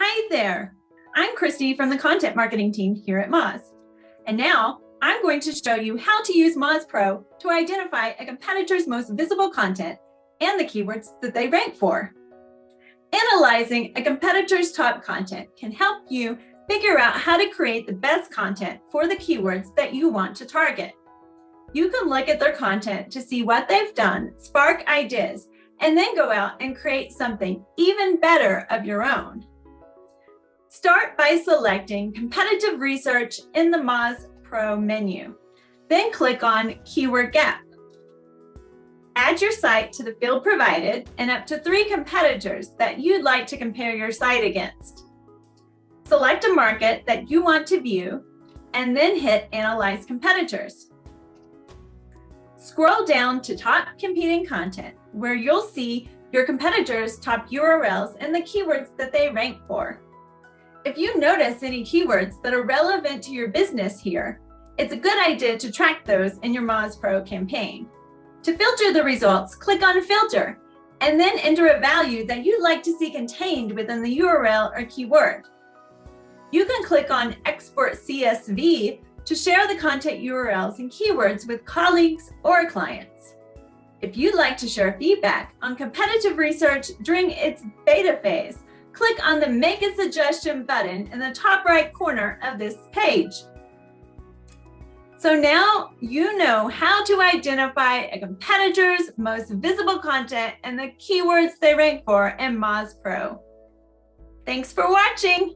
Hi there. I'm Christy from the content marketing team here at Moz. And now I'm going to show you how to use Moz Pro to identify a competitor's most visible content and the keywords that they rank for. Analyzing a competitor's top content can help you figure out how to create the best content for the keywords that you want to target. You can look at their content to see what they've done, spark ideas, and then go out and create something even better of your own. Start by selecting Competitive Research in the Moz Pro menu. Then click on Keyword Gap. Add your site to the field provided and up to three competitors that you'd like to compare your site against. Select a market that you want to view and then hit Analyze Competitors. Scroll down to Top Competing Content, where you'll see your competitors' top URLs and the keywords that they rank for. If you notice any keywords that are relevant to your business here, it's a good idea to track those in your Moz Pro campaign. To filter the results, click on Filter, and then enter a value that you'd like to see contained within the URL or keyword. You can click on Export CSV to share the content URLs and keywords with colleagues or clients. If you'd like to share feedback on competitive research during its beta phase, click on the Make a Suggestion button in the top right corner of this page. So now you know how to identify a competitor's most visible content and the keywords they rank for in Moz Pro. Thanks for watching.